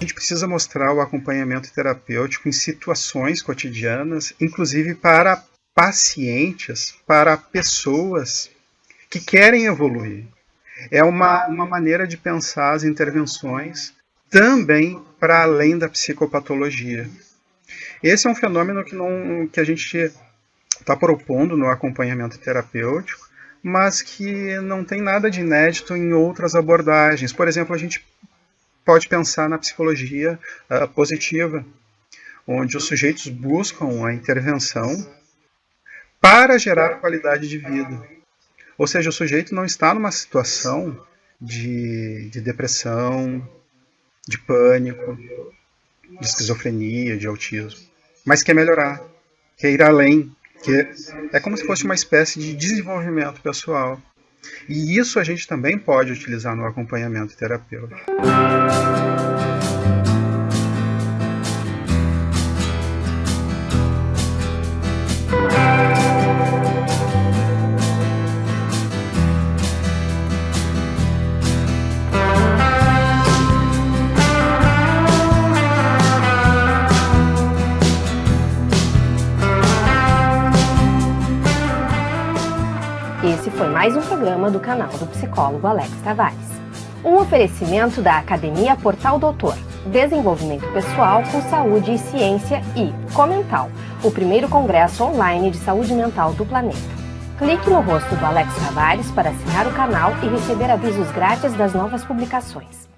A gente precisa mostrar o acompanhamento terapêutico em situações cotidianas, inclusive para pacientes, para pessoas que querem evoluir. É uma, uma maneira de pensar as intervenções também para além da psicopatologia. Esse é um fenômeno que, não, que a gente está propondo no acompanhamento terapêutico, mas que não tem nada de inédito em outras abordagens. Por exemplo, a gente pode pensar na psicologia uh, positiva, onde os sujeitos buscam a intervenção para gerar qualidade de vida. Ou seja, o sujeito não está numa situação de, de depressão, de pânico, de esquizofrenia, de autismo, mas quer melhorar, quer ir além, que é como se fosse uma espécie de desenvolvimento pessoal. E isso a gente também pode utilizar no acompanhamento terapêutico. Esse foi mais um programa do canal do psicólogo Alex Tavares. Um oferecimento da Academia Portal Doutor, Desenvolvimento Pessoal com Saúde e Ciência e Comental, o primeiro congresso online de saúde mental do planeta. Clique no rosto do Alex Tavares para assinar o canal e receber avisos grátis das novas publicações.